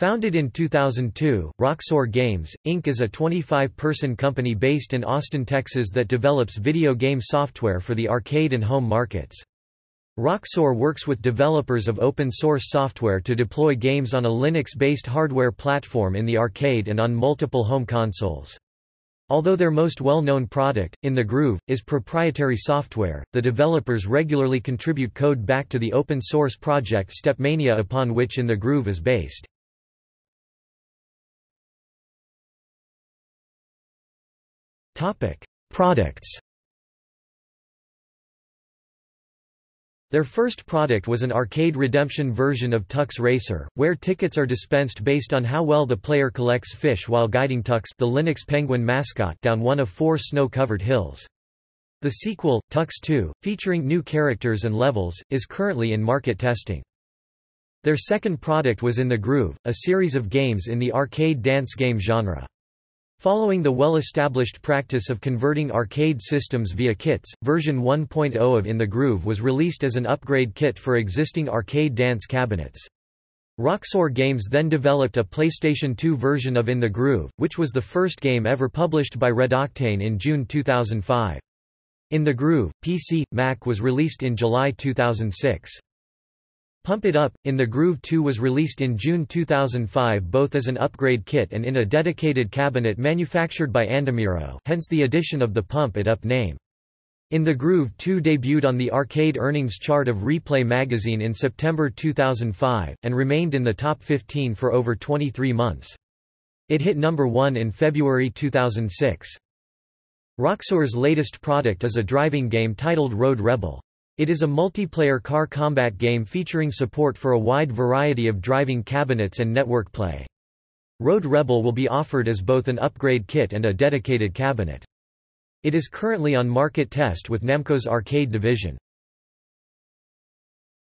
Founded in 2002, Roxor Games, Inc. is a 25-person company based in Austin, Texas that develops video game software for the arcade and home markets. Roxor works with developers of open-source software to deploy games on a Linux-based hardware platform in the arcade and on multiple home consoles. Although their most well-known product, In the Groove, is proprietary software, the developers regularly contribute code back to the open-source project Stepmania upon which In the Groove is based. Products Their first product was an arcade redemption version of Tux Racer, where tickets are dispensed based on how well the player collects fish while guiding Tux the Linux Penguin mascot down one of four snow-covered hills. The sequel, Tux 2, featuring new characters and levels, is currently in market testing. Their second product was In the Groove, a series of games in the arcade dance game genre. Following the well-established practice of converting arcade systems via kits, version 1.0 of In the Groove was released as an upgrade kit for existing arcade dance cabinets. Roxor Games then developed a PlayStation 2 version of In the Groove, which was the first game ever published by Red Octane in June 2005. In the Groove, PC, Mac was released in July 2006. Pump It Up, In the Groove 2 was released in June 2005 both as an upgrade kit and in a dedicated cabinet manufactured by Andamiro hence the addition of the Pump It Up name. In the Groove 2 debuted on the arcade earnings chart of Replay magazine in September 2005, and remained in the top 15 for over 23 months. It hit number 1 in February 2006. Roxor's latest product is a driving game titled Road Rebel. It is a multiplayer car combat game featuring support for a wide variety of driving cabinets and network play. Road Rebel will be offered as both an upgrade kit and a dedicated cabinet. It is currently on market test with Namco's arcade division.